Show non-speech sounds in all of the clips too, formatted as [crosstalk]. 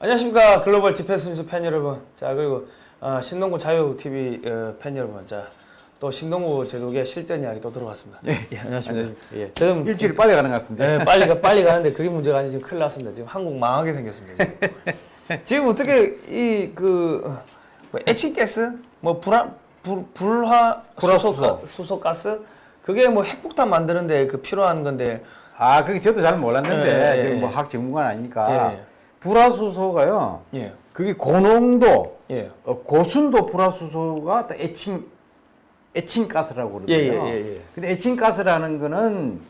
안녕하십니까 글로벌 디펜스 뉴스 팬 여러분 자 그리고 어, 신동구 자유 TV 어, 팬 여러분 자또 신동구 제독의 실전 이야기 또 들어봤습니다 예. 안녕하십니까 예. 지금 일주일 빨리 가는 것 같은데. 네, 빨리 가 빨리 가는데 그게 문제가 아니고 지금 큰일 났습니다 지금 한국 망하게 생겼습니다 지금, 지금 어떻게 이 그 뭐 에칭가스 뭐 불화 불, 불화. 수소 수소 가스 그게 뭐 핵폭탄 만드는데 그 필요한 건데 아, 그게 저도 잘 몰랐는데 예, 예, 지금 뭐 예. 학 전문가는 아니니까 예. 불화수소가요. 예 그게 고농도, 예. 어, 고순도 불화수소가 또 애칭 애칭가스라고 그러거든요. 예, 예, 예, 예. 근데 애칭가스라는 거는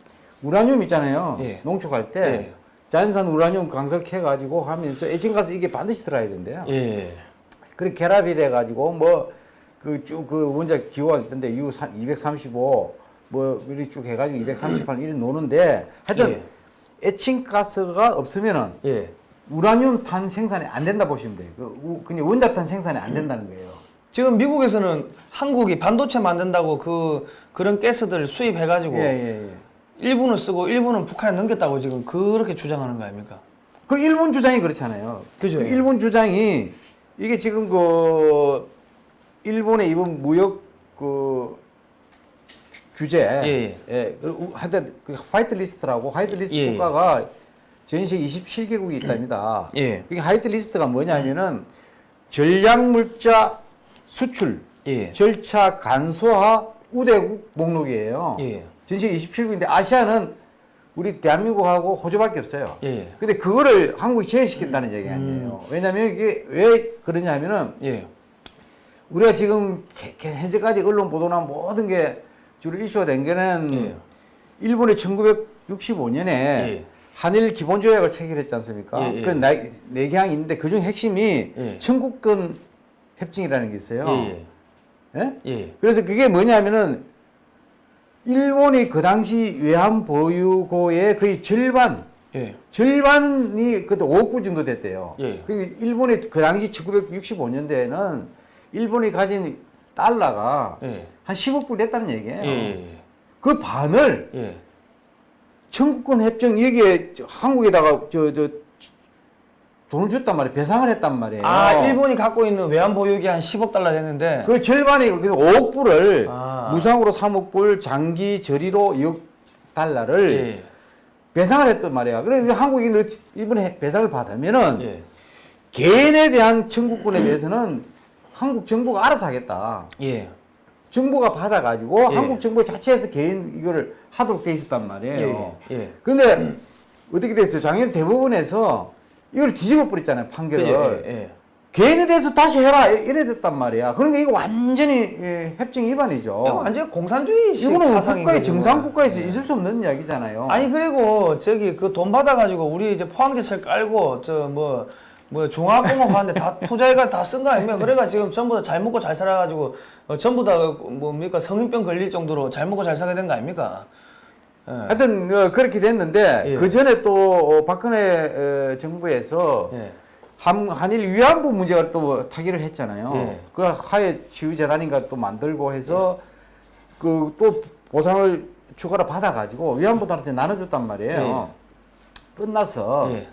우라늄 있잖아요. 예. 농축할 때 예. 자연산 우라늄 강설 캐가지고 하면서 애칭가스 이게 반드시 들어야 된대요. 예. 그렇게 결합이 돼 가지고 뭐 그쭉그 원자 기호가 있던데 U 235 뭐 이렇게 쭉 해가지고 238 이렇게 노는데 하여튼 애칭가스가 없으면은 예. 우라늄 탄 생산이 안 된다 보시면 돼요. 그 우- 그냥 원자탄 생산이 안 된다는 거예요. 지금 미국에서는 한국이 반도체 만든다고 그 그런 가스들 수입해가지고 예, 예, 예. 일부는 쓰고 일부는 북한에 넘겼다고 지금 그렇게 주장하는 거 아닙니까? 그 일본 주장이 그렇잖아요. 그죠. 그 일본 주장이 이게 지금 그 일본의 이번 무역 그 규- 규제, 예, 예, 그 우- 하여튼 그 white list라고 white list 예, 예. 국가가 전 세계 27개국이 있답니다. 예. 그게 white list가 뭐냐면은 전략물자 수출, 예. 절차 간소화 우대국 목록이에요. 예. 전 세계 27국인데 아시아는 우리 대한민국하고 호주밖에 없어요. 예. 근데 그거를 한국이 제외시킨다는 얘기 아니에요. 왜냐하면 이게 왜 그러냐면은 예. 우리가 지금 현재까지 언론 보도나 모든 게 주로 이슈가 된 게는 예. 일본이 1965년에 예. 한일 기본조약을 체결했지 않습니까? 예, 예. 그 네, 네 개항이 있는데 그중 핵심이 예. 청구권 협정이라는 게 있어요. 예. 예? 예. 그래서 그게 뭐냐면은 일본이 그 당시 외환 보유고의 거의 절반 예. 절반이 그때 5억 불 정도 됐대요. 예. 그 일본이 그 당시 1965년대에는 일본이 가진 달러가 예. 한 10억 불 됐다는 얘기예요. 예. 그 반을 예. 청구권 협정 여기에 저 한국에다가 저 저 돈을 줬단 말이에요. 배상을 했단 말이에요. 아 일본이 갖고 있는 외환 보유기 한 10억 달러 됐는데 그 절반이 그 5억 불을 아. 무상으로 3억 불, 장기 저리로 2억 달러를 예. 배상을 했단 말이야. 그래 서 한국이 너 이번에 배상을 받으면은 예. 개인에 대한 청구권에 대해서는 한국 정부가 알아서 하겠다. 예. 정부가 받아가지고 예. 한국 정부 자체에서 개인 이거를 하도록 돼 있었단 말이에요. 예. 예. 그런데 어떻게 됐어요? 작년 대법원에서 이걸 뒤집어 버렸잖아요 판결을. 예. 예. 개인에 대해서 다시 해라 이래 됐단 말이야. 그러니까 이거 완전히 예, 협정 위반이죠. 이거 완전 공산주의 이거는 국가의. 정상 국가에서 예. 있을 수 없는 이야기잖아요. 아니 그리고 저기 그 돈 받아가지고 우리 이제 포항제철 깔고 저뭐뭐 중화공업 하는데 다 [laughs] 투자해가 다 쓴 거 아닙니까? 그래가 지금 전부 다 잘 먹고 잘 살아가지고 어, 전부 다그 뭡니까 성인병 걸릴 정도로 잘 먹고 잘 살게 된 거 아닙니까? 예. 하여튼 어, 그렇게 됐는데 예. 그 전에 또 어, 박근혜 어, 정부에서 예. 한, 한일 위안부 문제가 또 타결을 했잖아요. 예. 그 하에 치유재단인가 또 만들고 해서 그 또 보상을 추가로 받아가지고 위안부들한테 나눠줬단 말이에요. 끝나서 예.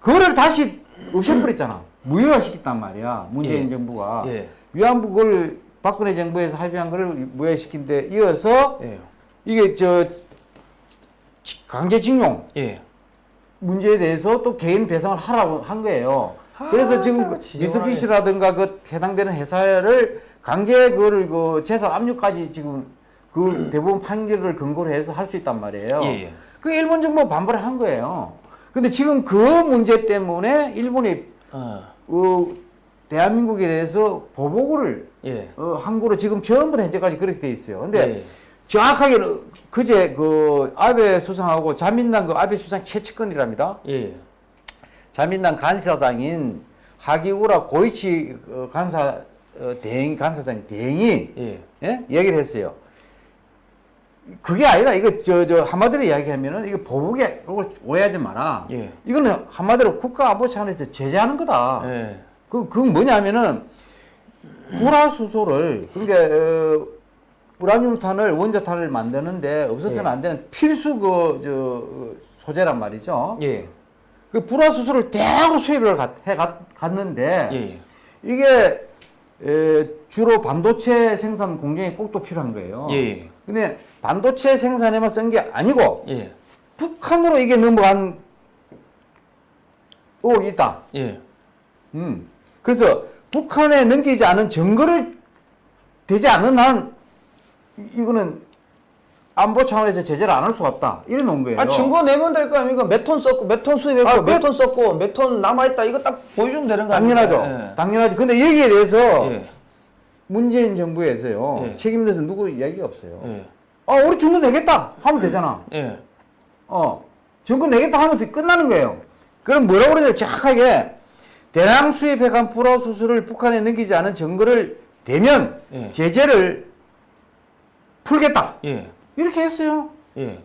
그거를 다시 없애버렸잖아. 무효화시켰단 말이야. 문재인 예. 정부가. 예. 위안부 걸 박근혜 정부에서 합의한 거를 무효화시킨 데 이어서 예. 이게 저 지- 강제징용 예. 문제에 대해서 또 개인 배상을 하라고 한 거예요. 아, 그래서 지금 그. 미쓰비시라든가 그 해당되는 회사를 강제 그거를 그 재산 압류까지 지금 그 [clears throat] 대법원 판결을 근거로 해서 할 수 있단 말이에요. 음. 예, 예. 그 일본 정부가 반발을 한 거예요. 근데 지금 그 문제 때문에 일본이 어. 어, 대한민국에 대해서 보복을 예. 어, 한 거로 지금 전부 다 현재까지 그렇게 돼 있어요. 근데 예. 정확하게는 그제 그 아베 수상하고 자민당 그 아베 수상 최측근이랍니다. 예. 자민당 간사장인 하기우라 고이치 어, 간사 어, 대행 간사장 대행이 예. 예? 얘기를 했어요. 그게 아니라 이거 저 저 한마디로 이야기하면은 이거 보복에 이걸 오해하지 마라. 예. 이거는 한마디로 국가 안보 차원에서 제재하는 거다. 예. 그 그건 뭐냐면은 불화수소를 그러니까 어, 우라늄탄을 원자탄을 만드는데 없어서는 예. 안 되는 필수 그 저 소재란 말이죠. 예. 그 불화수소를 대량으로 수입을 가- 해 갔- 갔는데 예. 이게 에, 주로 반도체 생산 공정이 꼭 또 필요한 거예요. 예. 근데 반도체 생산에만 쓴 게 아니고 예. 북한으로 이게 넘어간 오 있다. 예. 음. 그래서 북한에 넘기지 않은 증거를 되지 않는 한 이- 이거는 안보 차원에서 제재를 안 할 수가 없다. 이래 놓은 거예요. 아 증거 내면 될 거 아닙니까? 몇 톤 썼고 몇 톤 수입했고 아, 그래- 몇톤 썼고 몇 톤 남아 있다 이거 딱 보여주면 되는 거 당연하죠. 아닙니까? 당연하죠. 근데 여기에 대해서 예. 문재인 정부에서요. 예. 책임져서 누구 이야기가 없어요. 예. 아, 우리 증거 내겠다 하면 되잖아. 예. 어, 증거 내겠다 하면 돼- 끝나는 거예요. 그럼 뭐라고 그러냐면 정확하게 대량 수입해간 불화수소를 북한에 넘기지 않은 증거를 대면 예. 제재를 풀겠다. 예. 이렇게 했어요. 예.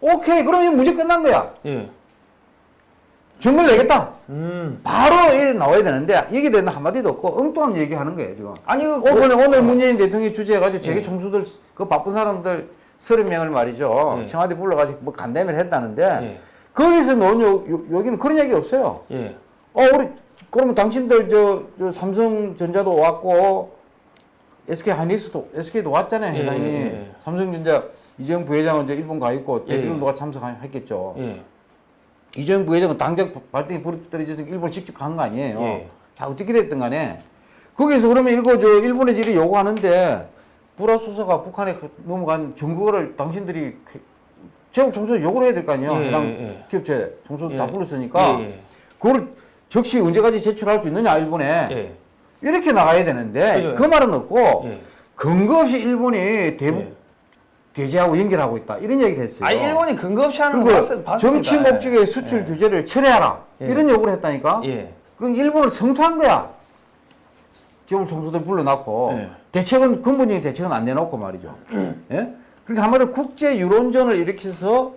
오케이. 그러면 문제 끝난 거야. 예. 증거를 내겠다. 음. 바로 일 나와야 되는데 얘기 되는 한마디도 없고 엉뚱한 얘기하는 거예요 지금. 아니 그 오늘 오늘 문재인 대통령이 주재해가지고 재계 예. 총수들 그 바쁜 사람들 서른 명을 말이죠 예. 청와대 불러가지고 뭐 간담회를 했다는데 예. 거기서 나온 요, 요, 여기는 그런 얘기 없어요. 예. 어 우리 그러면 당신들 저, 저 삼성전자도 왔고 SK 하이닉스도 SK도 왔잖아요 예, 회장이 예, 예. 삼성전자 이재용 부회장은 이제 일본 가 있고 예, 대통령도가 참석했겠죠. 예. 이재용 부회장은 당장 발등에 불이 떨어져서 일본 직접 간 거 아니에요. 예. 자 어떻게 됐든 간에 거기서 그러면 이거 저 일본에서 이리 요구하는데 불화수소가 북한에 그 넘어간 정보를 당신들이 그 제국 총수 요구를 해야 될 거 아니에요. 예, 해당 예, 예. 기업체 총수 예. 다 불렀으니까 예, 예. 그걸 적시 언제까지 제출할 수 있느냐 일본에 예. 이렇게 나가야 되는데 그죠. 그 말은 없고 예. 근거 없이 일본이 대북 예. 대제하고 연결하고 있다 이런 얘기 됐어요. 아 일본이 근거 없이 하는 거 그리고 봤, 봤습니다. 정치 목적의 수출 예. 규제를 철회하라 예. 이런 요구를 했다니까. 예. 그 일본을 성토한 거야. 재벌 총수들 불러놨고 예. 대책은 근본적인 대책은 안 내놓고 말이죠. [clears throat] 예? 그러니까 한마디로 국제 유론전을 일으켜서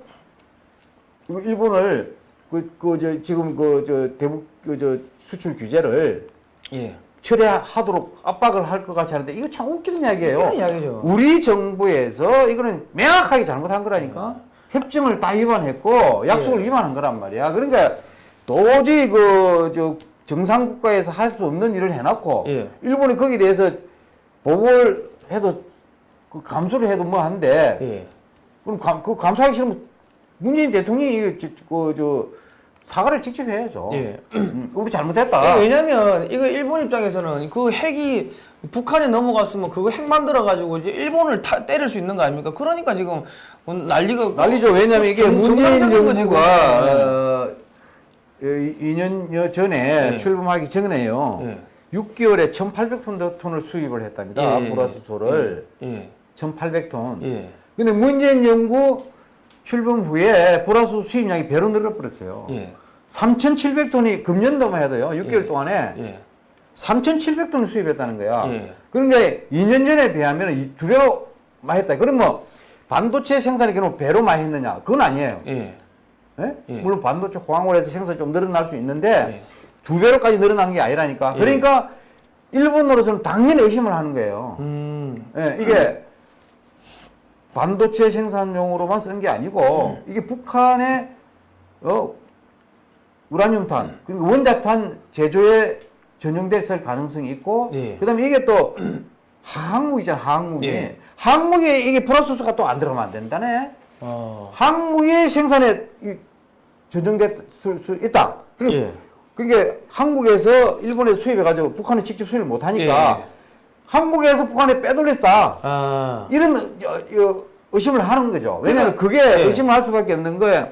그 일본을 그 그 저 지금 그 저 대북 그 저 수출 규제를 예. 철회하도록 압박을 할 것 같이 하는데 이거 참 웃기는 이야기예요. 그런 이야기죠. 우리 정부에서 이거는 명확하게 잘못한 거라니까. 협정을 다 위반했고 약속을 예. 위반한 거란 말이야. 그러니까 도저히 그 저 정상 국가에서 할 수 없는 일을 해놨고 예. 일본이 거기에 대해서 보고를 해도 그 감수를 해도 뭐 한데 예. 그럼 감, 그 감수하기 싫으면 문재인 대통령이 그저 사과를 직접 해야죠. 예. 음, 우리 잘못했다. 이게 왜냐면 이거 일본 입장에서는 그 핵이 북한에 넘어갔으면 그거 핵 만들어 가지고 이제 일본을 타, 때릴 수 있는 거 아닙니까? 그러니까 지금 난리가 난리죠. 왜냐면 이게 정- 문재인 정부가 그거. 어, 2년여 전에 예. 출범하기 전에요. 예. 6개월에 1,800톤을 수입을 했답니다. 예, 예, 불화수소를 예. 1,800톤. 예. 근데 문재인 정부 출범 후에 불화수 수입량이 배로 늘어버렸어요. 예. 3,700톤이 금년도만 해도요. 6개월 예. 동안에 예. 3,700톤을 수입했다는 거야. 예. 그러니까 2년 전에 비하면 두 배로 많이 했다. 그럼 뭐 반도체 생산이 그럼 배로 많이 했느냐? 그건 아니에요. 예. 예? 예. 물론 반도체 호황홀에서 생산이 좀 늘어날 수 있는데 예. 두 배로까지 늘어난 게 아니라니까. 예. 그러니까 일본으로서는 당연히 의심을 하는 거예요. 음. 예, 이게 반도체 생산용으로만 쓴 게 아니고 이게 북한의 어, 우라늄탄 그리고 원자탄 제조에 전용됐을 가능성이 있고 예. 그다음에 이게 또 항목이잖아 항목이 예. 항목에 이게 플러스수가 또 안 들어가면 안 된다네 어. 항목의 생산에 이 전용됐을 수 있다 그리고 예. 그게 한국에서 일본에 수입해가지고 북한에 직접 수입을 못하니까 예. 한국에서 북한에 빼돌렸다 아. 이런 의심을 하는 거죠. 왜냐하면 그게 예. 의심을 할 수밖에 없는 거예요.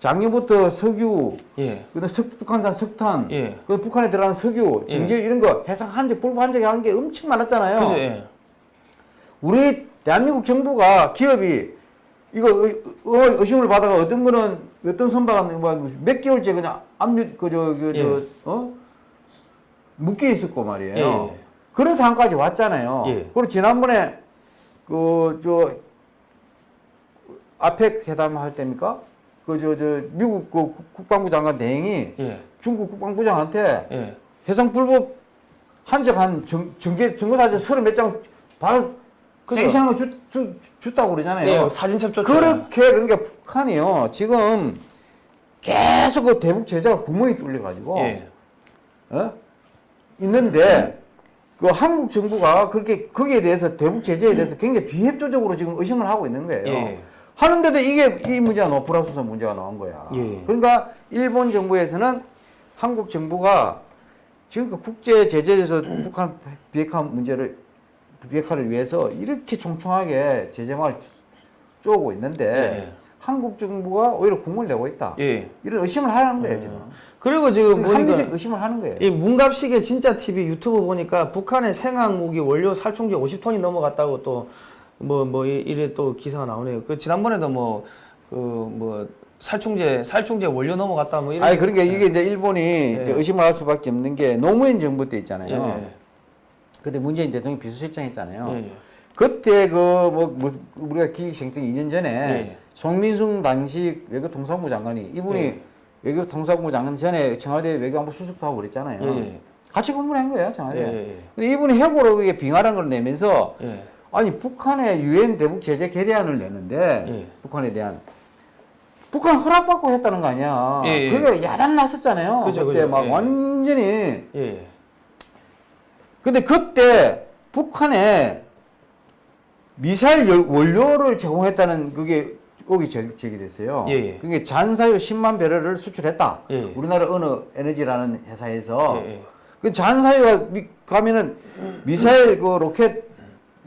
작년부터 석유, 예. 석, 북한산 석탄, 예. 그 북한에 들어가는 석유, 예. 정제 이런 거 해상 한 적, 불법 한 적이 하는 게 엄청 많았잖아요. 그죠? 예. 우리 대한민국 정부가 기업이 이거 의- 의- 의심을 받아가 어떤 거는 어떤 선박은 뭐몇 개월째 그냥 압류 그저 그저 예. 어 묶여 있었고 말이에요. 예. 그런 상황까지 왔잖아요. 예. 그리고 지난번에 그 저 아펙 회담 할 때입니까? 그 저 저 미국 그 국- 국방부 장관 대행이 예. 중국 국방부장한테 예. 해상 불법 한적한 정, 정계 증거사진 서른 몇 장 바로. 생생한 거 주, 주, 줬다고 그러잖아요. 예. 사진 첩 줬죠. 그렇게 그러니까 북한이요 지금 계속 그 대북 제재가 구멍이 뚫려가지고 예. 어? 있는데 그 한국 정부가 그렇게 거기에 대해서 대북 제재에 대해서 굉장히 비협조적으로 지금 의심을 하고 있는 거예요. 예. 하는데도 이게 이 문제가 노프라수선 문제가 나온 거야. 예. 그러니까 일본 정부에서는 한국 정부가 지금 그 국제 제재에서 북한 비핵화 문제를 비핵화를 위해서 이렇게 총총하게 제재망을 쪼고 있는데 예. 한국 정부가 오히려 공을 내고 있다. 예. 이런 의심을 하는 거예요 지금. 그리고 지금 합리적 의심을 하는 거예요. 이 문갑식의 진짜 TV 유튜브 보니까 북한의 생학 무기 원료 살충제 50톤이 넘어갔다고 또 뭐 뭐 이래 또 기사가 나오네요. 그 지난번에도 뭐 그뭐 살충제 살충제 원료 넘어갔다 뭐 이런 아니 그러니까 이게 이제 일본이 이제 예. 의심을 할 수밖에 없는 게 노무현 정부 때 예, 있잖아요. 예. 그때 문재인 대통령이 비서실장 했잖아요. 예, 예. 그때 그 뭐 우리가 기획생생 2년 전에 예. 송민승 당시 외교통상부 장관이 이분이 예. 외교통상부 장관 전에 청와대 외교안보 수석도 하고 그랬잖아요. 예, 예. 같이 근무를 한 거예요 청와대. 예, 예, 예. 근데 이분이 해고로 이게 빙하라는 걸 내면서 예. 아니 북한에 유엔 대북 제재 결의안을 내는데 예. 북한에 대한 북한 허락받고 했다는 거 아니야. 그게 야단 났었잖아요. 그죠, 그때 그죠. 막 예. 완전히 예. 근데 그때 북한에 미사일 열- 원료를 제공했다는 그게 의혹이 제- 제기됐어요. 예, 예. 그게 잔사유 10만 배럴을 수출했다. 예, 예. 우리나라 어느 에너지라는 회사에서 예, 예. 그 잔사유가 미- 가면은 미사일 그 로켓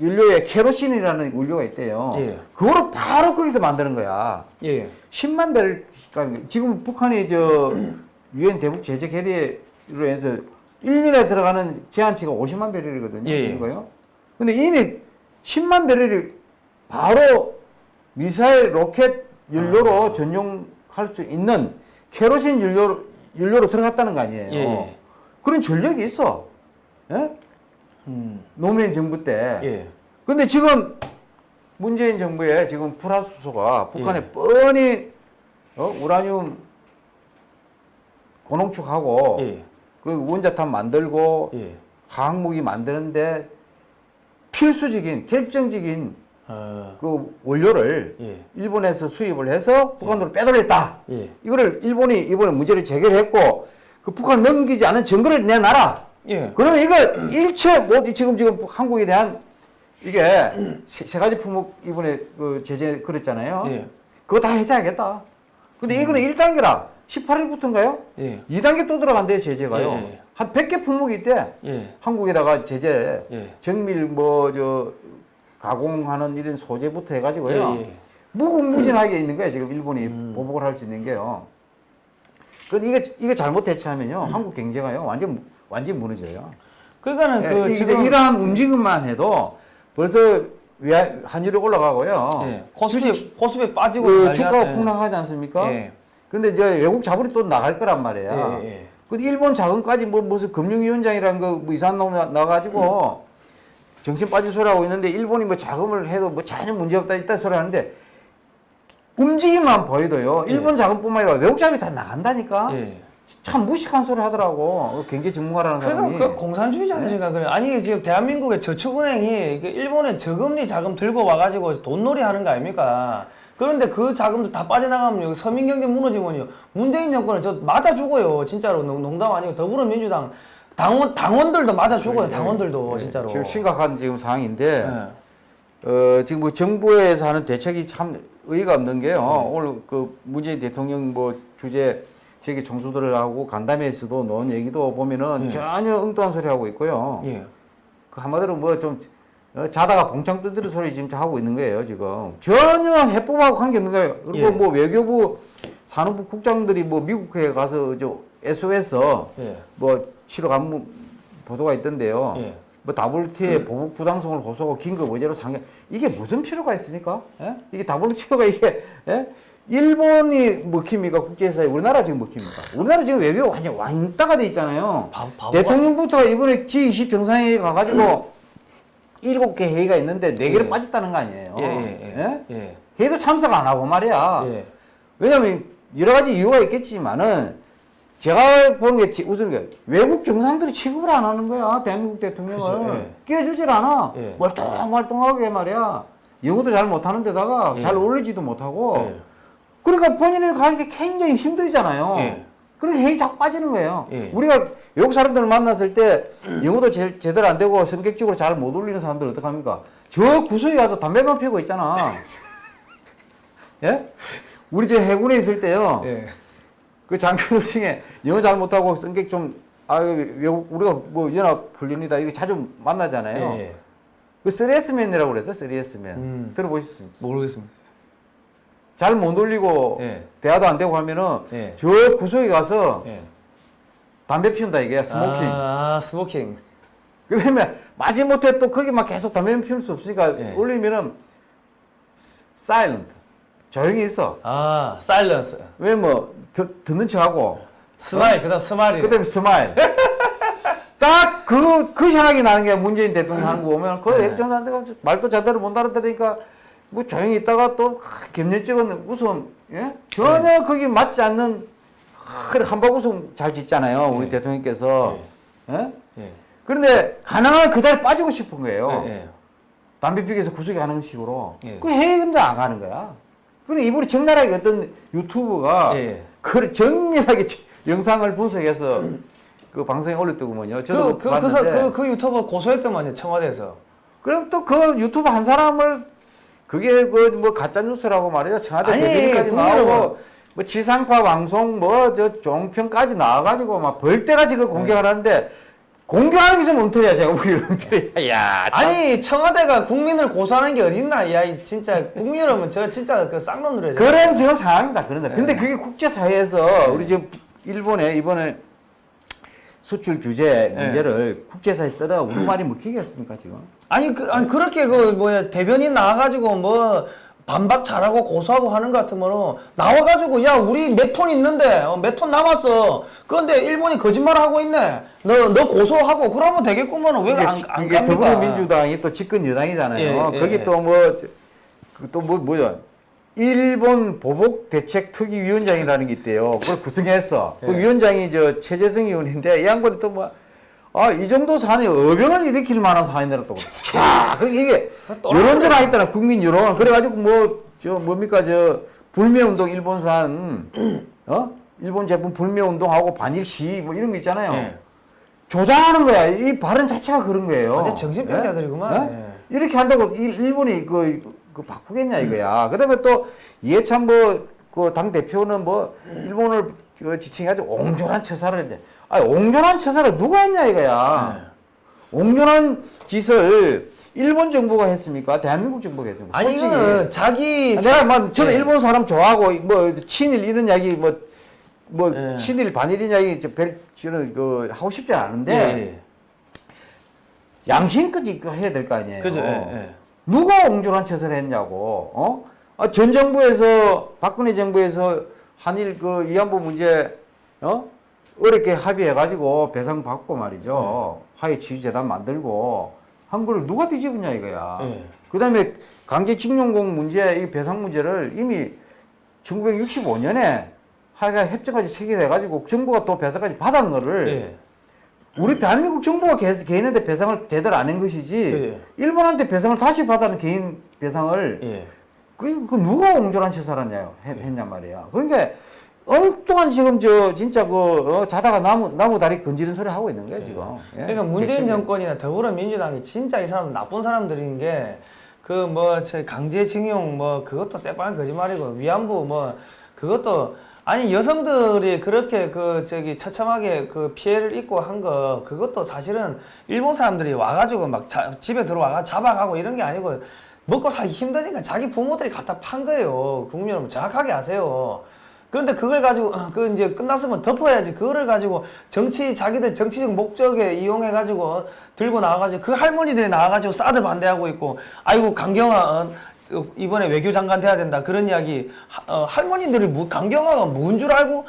연료에 케로신이라는 원료가 있대요. 예. 그거를 바로 거기서 만드는 거야. 예. 10만 배를 지금 북한이 저 유엔 대북 제재 결의로 해서 1년에 들어가는 제한치가 50만 배럴이거든요. 예, 예. 근데 이미 10만 배럴이 바로 미사일 로켓 연료로 아. 전용할 수 있는 케로신 연료 연료로 들어갔다는 거 아니에요. 예, 예. 그런 전력이 있어. 예? 음. 노무현 정부 때. 예. 근데 지금 문재인 정부의 지금 불화수소가 북한에 예. 뻔히 어? 우라늄 고농축하고 예. 그 원자탄 만들고 예. 화학무기 만드는데 필수적인 결정적인 어. 그 원료를 예. 일본에서 수입을 해서 북한으로 빼돌렸다. 예. 이거를 일본이 이번에 문제를 제기했고 그 북한 넘기지 않은 증거를 내놔라. 예. 그러면 이거 일체 못 지금 지금 한국에 대한 이게 세, 세 가지 품목 이번에 그 제재 그랬잖아요. 예. 그거 다 해제하겠다. 근데 이거는 1단계라 18일부터인가요? 예. 2단계 또 들어간대요 제재가요. 예, 예. 한 100개 품목이 있대. 예. 한국에다가 제재 예. 정밀 뭐 저 가공하는 이런 소재부터 해가지고요. 예, 예. 무궁무진하게 있는 거예요. 지금 일본이 보복을 할 수 있는 게요. 근데 이게 이게 잘못 대처하면요, 한국 경제가요 완전 완전 무너져요. 그러니까는 그 예, 지금 이제 이러한 움직임만 해도 벌써 외- 환율이 올라가고요. 예. 코스피 코스피 빠지고 그 주가가 났- 폭락하지 않습니까? 예. 근데 이제 외국 자본이 또 나갈 거란 말이야. 예, 예. 근데 일본 자금까지 뭐 무슨 금융위원장이란 거뭐 이상한 놈 나- 나가지고 정신 빠진 소리 하고 있는데 일본이 뭐 자금을 해도 뭐 전혀 문제 없다 있다 소리 하는데 움직임만 보여도요. 예. 일본 자금뿐만 아니라 외국 자금이 다 나간다니까. 예. 참 무식한 소리 하더라고. 그 경제 전문가라는 사람이. 그러니까 그 공산주의자들이니까 그래. 아니 지금 대한민국의 저축은행이 그 일본에 저금리 자금 들고 와가지고 돈놀이 하는 거 아닙니까? 그런데 그 자금도 다 빠져나가면 여기 서민경제 무너지면요 문재인 정권은 저 맞아 죽어요 진짜로 농- 농담 아니고 더불어민주당 당원 당원들도 맞아 죽어요 당원들도 예, 진짜로. 지금 심각한 지금 상황인데 예. 어, 지금 뭐 정부에서 하는 대책이 참 의의가 없는 게요. 네. 오늘 그 문재인 대통령 뭐 주제 세계 총수들을 하고 간담회에서도 놓은 얘기도 보면은 예. 전혀 엉뚱한 소리 하고 있고요. 예. 그 한마디로 뭐 좀 자다가 봉창 떠드는 소리 지금 하고 있는 거예요, 지금. 전혀 해법하고 관계 없는 거예요. 그리고 예. 뭐 외교부 산업부 국장들이 뭐 미국에 가서 저 SOS 예. 뭐 치러 간 보도가 있던데요. 예. 뭐 WTO에 보복 부당성을 호소하고 긴급 의제로 상경 이게 무슨 필요가 있습니까? 예? 이게 WTO가 이게 예? 일본이 먹힙니까 국제사회 우리나라 지금 먹힙니까? 우리나라 지금 외교 완전 왕따가 돼 있잖아요. 바- 대통령부터 이번에 G20 정상회의 가가지고 일곱 개 회의가 있는데 네 개를 예. 빠졌다는 거 아니에요? 예. 예. 예. 예. 회의도 참석 안 하고 말이야. 예. 왜냐면 여러 가지 이유가 있겠지만은 제가 보는 게 지- 우선 그 외국 정상들이 취급을 안 하는 거야 대한민국 대통령을 그죠, 예. 끼워주질 않아 예. 멀뚱멀뚱하게 말이야 영어도 잘 못하는 데다가 예. 잘 어울리지도 못하고 예. 그러니까 본인이 가기 굉장히 힘들잖아요. 예. 그러니까 핵이 자꾸 빠지는 거예요. 예. 우리가 외국 사람들을 만났을 때 영어도 제, 제대로 안 되고 성격적으로 잘 못 올리는 사람들 어떡합니까? 저 구석에 가서 담배만 피우고 있잖아. [laughs] 예? 우리 저 해군에 있을 때요. 예. 그 장교들 중에 영어 잘 못하고 성격 좀, 아, 외국, 우리가 뭐 연합 훈련이다. 이렇게 자주 만나잖아요. 예. 그 3S맨이라고 그랬어, 3S맨. 음. 들어보셨습니까? 모르겠습니다. 잘 못 어울리고 예. 대화도 안 되고 하면은 예. 저 구석에 가서 예. 담배 피운다 이게 smoking. 아, smoking. 그러면 마지못해 또 거기 막 계속 담배 피울 수 없으니까 예. 어울리면은 silent 조용히 있어. 아, silence. 왜 뭐 듣는 척하고 smile, 그다음 smile. 그 다음에 smile. [laughs] 딱 그 그 생각이 나는 게 문재인 대통령 하는 거 보면 그 네. 액정한테가 말도 제대로 못 알아들으니까 뭐 조용히 있다가 또 겸연쩍은 웃음 예? 전혀 네. 거기 맞지 않는 큰 함박 웃음 잘 짓잖아요 우리 예. 대통령께서 예? 예. 그런데 가능한 그 자리에 빠지고 싶은 거예요. 예. 예. 담배 피기에서 구석에 가는 식으로. 예. 그 해외 금도 안 가는 거야. 그럼 이분이 적나라하게 어떤 유튜브가 예. 그걸 정밀하게 지- 영상을 분석해서 그 방송에 올렸더구먼요. 저도 그, 그, 그, 봤는데. 사- 그, 그 유튜버 고소했더만요, 청와대에서. 그럼 또 그 유튜브 한 사람을 그게 그 뭐 가짜 뉴스라고 말이에요. 청와대 대변인까지 나오고 뭐 지상파 방송 뭐 저 종편까지 나와가지고 막 벌떼같이 그 공격을 하는데 공격하는 게 좀 엉터리야 제가 보기에는 엉터리야. [laughs] 야, 참. 아니, 청와대가 국민을 고소하는 게 어딨나? 야, 이 진짜, 국민 여러분, 저 진짜 그 쌍놈들이에요. 그런 지금 상황이다. 그런데 근데 네. 그게 국제사회에서 우리 지금 일본에 이번에 수출 규제 네. 문제를 국제사회에 떠다 우리 말이 먹히겠습니까 지금? 아니, 그, 아니, 그렇게 그, 뭐야, 대변인 나와가지고 뭐, 반박 잘하고 고소하고 하는 것 같으면은, 나와가지고, 야, 우리 몇 톤 있는데, 어, 몇 톤 남았어. 그런데 일본이 거짓말 하고 있네. 너, 너 고소하고, 그러면 되겠구먼. 왜 이게, 안, 갑니까? 더불어민주당이 또 집권 여당이잖아요. 예, 예, 거기 예. 또뭐또뭐 뭐야? 일본 보복 대책 특위 위원장이라는 게 있대요. 그걸 구성했어. 그 예. 위원장이 저 최재성 의원인데 이 양반이 또뭐 아, 이 정도 사안이 어병을 일으킬 만한 사안이라 또. [laughs] 야, 그러니까 이게 또 여론전 하겠다나 국민 여론. 그래가지고 뭐, 저, 뭡니까, 저, 불매운동 일본산, 어? 일본 제품 불매운동하고 반일 시, 뭐 이런 거 있잖아요. 예. 조장하는 거야. 이 발언 자체가 그런 거예요. 완전 정신병자 예? 들이구만. 예? 예. 이렇게 한다고 일- 일본이 그, 그 바꾸겠냐 이거야. 그 다음에 또 이해찬 뭐 그 당 대표는 뭐 일본을 그 지칭해가지고 옹졸한 처사를 했는데, 아 옹졸한 처사를 누가 했냐 이거야. 옹졸한 짓을 일본 정부가 했습니까? 대한민국 정부가 했습니까? 아니, 솔직히. 이거는 자기. 내가 막 저는 예. 일본 사람 좋아하고 뭐 친일 이런 이야기 뭐뭐 예. 친일 반일 이야기 저 별, 저는 그 하고 싶지 않은데 예, 양심껏 있고 해야 될 거 아니에요. 예. 그죠, 예, 예. 누가 옹졸한 처사를 했냐고. 어? 아, 전 정부에서 박근혜 정부에서 한일 그 위안부 문제 어? 어렵게 합의해가지고 배상 받고 말이죠. 화해 치유재단 만들고 한 거를 누가 뒤집었냐 이거야. 예. 그다음에 강제징용공 문제 이 배상 문제를 이미 1965년에 하여간 협정까지 체결해가지고 정부가 또 배상까지 받은 거를 예. 우리 대한민국 정부가 개, 개인한테 배상을 제대로 안 한 것이지 예. 일본한테 배상을 다시 받아는 개인 배상을 예. 그, 그 누가 옹졸한 짓을 하냐 했, 했냔 말이야. 그러니까 엉뚱한 지금 저 진짜 그 어, 자다가 나무 나무 다리 건지는 소리 하고 있는 거야 지금. 예? 그러니까 문재인 대책이. 정권이나 더불어민주당이 진짜 이 사람 나쁜 사람들인 게 그 뭐 강제징용 뭐 그것도 새빨간 거짓말이고 위안부 뭐 그것도 아니 여성들이 그렇게 그 저기 처참하게 그 피해를 입고 한 거 그것도 사실은 일본 사람들이 와가지고 막 자- 집에 들어와가 잡아가고 이런 게 아니고 먹고 살기 힘드니까 자기 부모들이 갖다 판 거예요 국민 여러분 정확하게 아세요. 그런데 그걸 가지고 어, 그 이제 끝났으면 덮어야지. 그거를 가지고 정치 자기들 정치적 목적에 이용해 가지고 들고 나와가지고 그 할머니들이 나와가지고 사드 반대하고 있고 아이고 강경화 어, 어, 이번에 외교장관 돼야 된다. 그런 이야기. 하- 어, 할머니들이 뭐 강경화가 뭔 줄 알고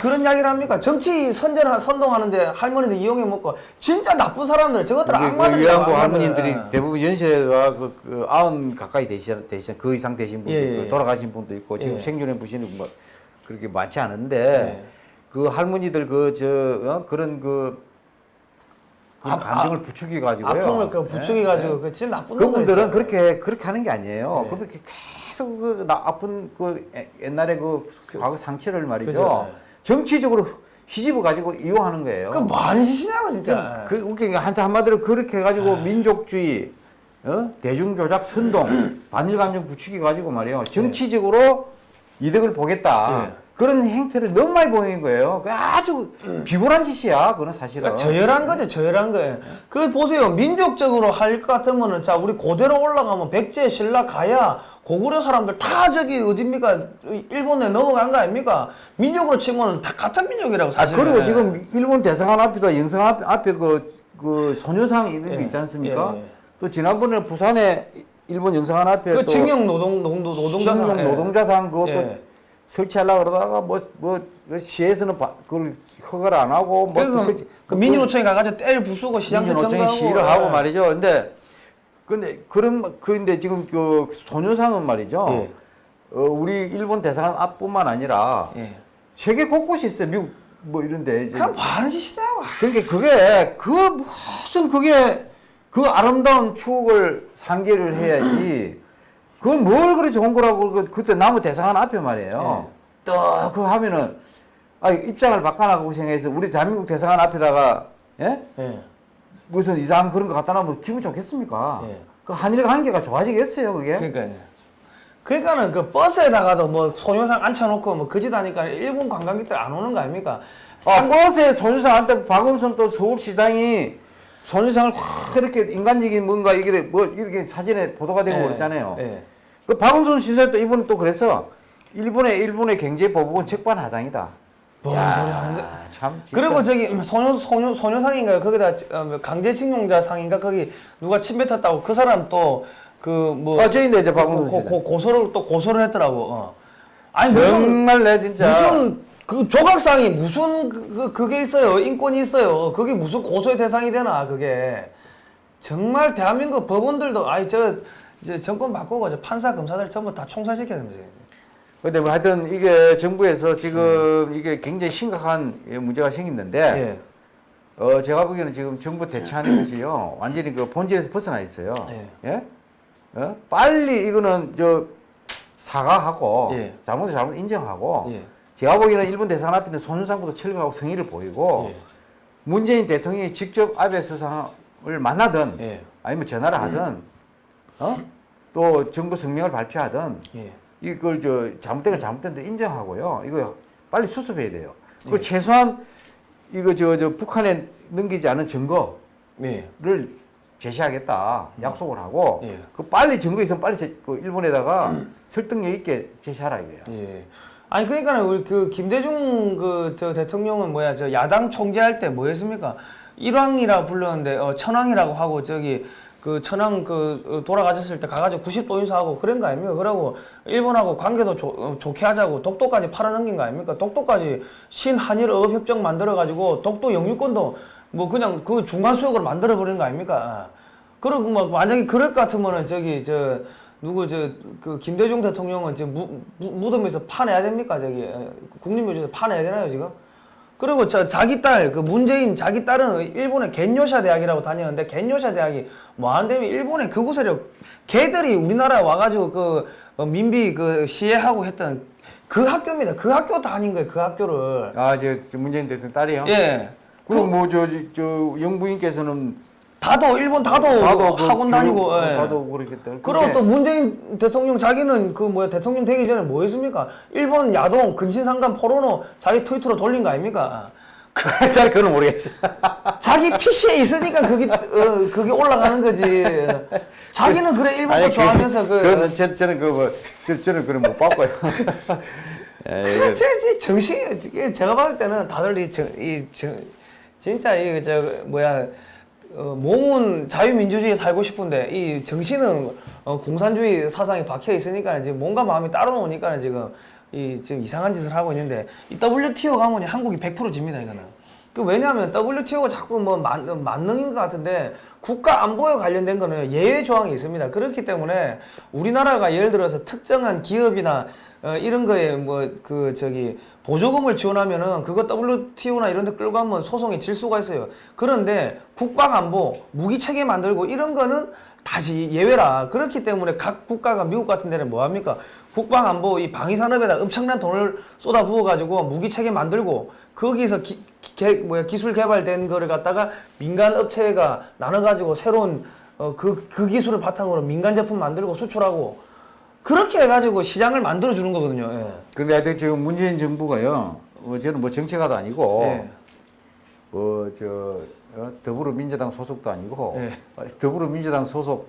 그, 런 이야기를 합니까? 정치 선전 선동하는데 할머니들 이용해 먹고 진짜 나쁜 사람들. 저것들 그, 그 악마들 위안부 할머니들이 대부분 연세가 그, 그 아흔 가까이 되시, 되시 그 이상 되신 분도 예, 예. 돌아가신 분도 있고 지금 예. 생존해 보시는 뭐 그렇게 많지 않은데 예. 그 할머니들 그저 어? 그런 그 그런 아, 감정을 부추겨 가지고요. 아픔을 그 부추겨 가지고 그 진짜 나쁜 그분들은. 그렇게 그렇게 하는 게 아니에요. 네. 그렇게 계속 그나 아픈 그 에- 옛날에 그 과거 상처를 말이죠. 그죠. 정치적으로 휘집어 가지고 이용하는 거예요. 그 많이 시냐고 진짜. 그 웃긴 게 한테 한마디로 그렇게 해 가지고 민족주의, 어? 대중조작, 선동, [clears throat] 반일 감정 부추기 가지고 말이에요. 정치적으로 이득을 보겠다. 예. 그런 행태를 너무 많이 보이는 거예요. 그 아주 비굴한 짓이야. 그건 사실은. 그러니까 저열한 거죠, 저열한 거예요. 그 보세요, 민족적으로 할 것 같으면은 자 우리 고대로 올라가면 백제, 신라, 가야, 고구려 사람들 다 저기 어딥니까 일본에 넘어간 거 아닙니까? 민족으로 치면은 다 같은 민족이라고 사실. 그리고 지금 일본 대사관 앞에다 앞, 앞에 그, 그 소녀상 이런 게 예. 있지 않습니까? 예, 예. 또 지난번에 부산에 일본 영성관 앞에 그또 징용 노동 노동 노동자상 신용 예. 노동자상 그것도 예. 설치하려고 그러다가 뭐, 뭐, 그 시에서는 바- 그걸 허가를 안 하고, 뭐, 그, 설치, 그 민주노총에 가가지고 때를 부수고 시장세 민주노총이 시위를 하고 예. 말이죠. 근데, 근데, 그런, 그런데 지금 그 소녀상은 말이죠. 예. 어, 우리 일본 대사관 앞뿐만 아니라 예. 세계 곳곳이 있어요. 미국 뭐 이런데. 그냥 많은 짓이냐고. 그러니까 그게, 그 무슨 그게, 그 아름다운 추억을 상기를 해야지. 그건 뭘 그리 좋은 거라고, 그- 그때 나무 대사관 앞에 말이에요. 또, 그 하면은, 아, 입장을 바꿔나가고 생각해서 우리 대한민국 대사관 앞에다가, 예? 예. 무슨 이상한 그런 거 갖다 놔면 기분 좋겠습니까? 예. 그 한일 관계가 좋아지겠어요, 그게? 그러니까 그러니까는 그 버스에다가도 뭐 소녀상 앉혀놓고 뭐 그짓 하니까 일본 관광객들 안 오는 거 아닙니까? 아, 버스에 손유상한테 박원순 또 서울시장이 손유상을 확 이렇게 인간적인 뭔가 이게 뭐 이렇게 사진에 보도가 되고 예, 그랬잖아요. 예. 그 박원순 신사 또 이번에 또 그래서 일본의 일본의 경제 보복은 적반하장이다. 뭔 야, 소리 하는데? 참. 진짜. 그리고 저기 소녀 소녀 소녀상인가요? 거기다 어, 강제징용자 상인가 거기 누가 침 뱉었다고 그 사람 또 그뭐 아, 이제 박원순 고, 씨. 고, 고소를 또 고소를 했더라고. 어. 아니 무슨 정말 내 진짜 무슨 그 조각상이 무슨 그, 그 그 게 있어요 인권이 있어요 그게 무슨 고소의 대상이 되나 그게 정말 대한민국 법원들도 아니 저 이제 정권 바꾸고 저 판사 검사들 전부 다 총살시켜야 됩니다. 근데 뭐 하여튼 이게 정부에서 지금 이게 굉장히 심각한 예, 문제가 생겼는데 예. 어 제가 보기에는 지금 정부 대처하는 것이요 완전히 그 본질에서 벗어나 있어요. 예. 예? 어? 빨리 이거는 저 사과하고 예. 잘못을 잘못 인정하고 예. 제가 보기에는 일본 대사관 앞에 있는 손윤상부터 철거하고 성의를 보이고 예. 문재인 대통령이 직접 아베 수상을 만나든 예. 아니면 전화를 하든 어? 또 정부 성명을 발표하든 예. 이걸 저 잘못된 건 잘못된 데 인정하고요. 이거 빨리 수습해야 돼요. 그리고 예. 최소한 이거 저 저 북한에 넘기지 않은 증거를 예. 제시하겠다 약속을 하고 예. 그 빨리 증거 있으면 빨리 제, 그 일본에다가 설득력 있게 제시하라 이거예요. 예. 아니 그러니까는 우리 그 김대중 그 저 대통령은 뭐야 저 야당 총재할 때 뭐 했습니까? 일왕이라 불렀는데 어 천왕이라고 하고 저기 그 천왕 그 어, 돌아가셨을 때 가가지고 90도 인사하고 그런 거 아닙니까? 그러고 일본하고 관계도 조, 어, 좋게 하자고 독도까지 팔아넘긴 거 아닙니까? 독도까지 신한일 어업협정 만들어가지고 독도 영유권도 뭐 그냥 그 중간 수역으로 만들어 버린 거 아닙니까? 그리고 뭐 만약에 그럴 것 같으면은 저기 저 누구 저그 김대중 대통령은 지금 무, 무, 무덤에서 파내야 됩니까 저기 에, 국립묘지에서 파내야 되나요 지금? 그리고 저 자기 딸 그 문재인 자기 딸은 일본의 겐요샤 대학이라고 다녔는데 겐요샤 대학이 뭐 하는데 일본의 극우 세력 걔들이 우리나라에 와가지고 그 어, 민비 그 시해하고 했던 그 학교입니다. 그 학교 다닌 거예요. 그 학교를 아저 저 문재인 대통령 딸이요. 예. 그리고 뭐저 저 영부인께서는 다도 일본 다도, 그 학원 다니고 교육, 예. 다도 그렇겠다. 그리고 근데 또 문재인 대통령 자기는 그 뭐야 대통령 되기 전에 뭐 했습니까? 일본 야동 근신상간 포르노 자기 트위터로 돌린 거 아닙니까? 잘 그건 모르겠어요. [laughs] 자기 PC에 있으니까 그게 어, 그게 올라가는 거지. 자기는 그래 일본 거 좋아하면서 그, 그거는 저, 저는 그뭐 저는 그런 못 봤고요. 예, [laughs] 그 이거- 제, 제 정신 이게 제가 봤을 때는 다들 이, 정, 이 정, 진짜 이저 뭐야 어, 몸은 자유민주주의에 살고 싶은데 이 정신은 어, 공산주의 사상에 박혀 있으니까 지금 뭔가 마음이 따로 노니까 지금 이 지금 이상한 짓을 하고 있는데 이 WTO 가면 한국이 100% 집니다 이거는. 그 왜냐하면 WTO가 자꾸 뭐 만, 만능인 것 같은데 국가 안보에 관련된 거는 예외 조항이 있습니다. 그렇기 때문에 우리나라가 예를 들어서 특정한 기업이나 어, 이런 거에 뭐 그 저기 보조금을 지원하면은 그거 WTO나 이런 데 끌고 가면 소송에 질 수가 있어요. 그런데 국방안보, 무기 체계 만들고 이런 거는 다시 예외라. 그렇기 때문에 각 국가가 미국 같은 데는 뭐 합니까? 국방안보 이 방위산업에다 엄청난 돈을 쏟아 부어 가지고 무기 체계 만들고 거기서 기, 개, 뭐야, 기술 개발된 거를 갖다가 민간 업체가 나눠 가지고 새로운 어, 그, 그 기술을 바탕으로 민간 제품 만들고 수출하고 그렇게 해가지고 시장을 만들어 주는 거거든요. 예. 근데 하여튼 지금 문재인 정부가요. 어, 저는 뭐 정치가도 아니고 예. 뭐저 어, 더불어민주당 소속도 아니고 예. 어, 더불어민주당 소속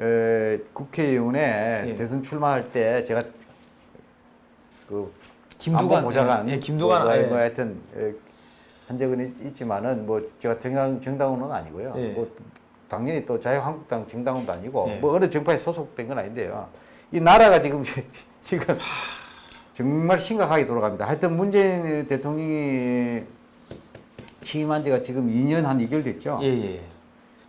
에, 국회의원에 예. 대선 출마할 때 제가 그 김두관, 보좌관 예, 예, 김두관, 뭐, 예. 뭐 하여튼 에, 한 적은 있- 있지만은 뭐 제가 정당 정당원은 아니고요. 예. 뭐 당연히 또 자유한국당 정당원도 아니고 예. 뭐 어느 정파에 소속된 건 아닌데요. 이 나라가 지금 [laughs] 지금 정말 심각하게 돌아갑니다. 하여튼 문재인 대통령이 취임한 지가 지금 2년 한 2개월 됐죠. 예, 예.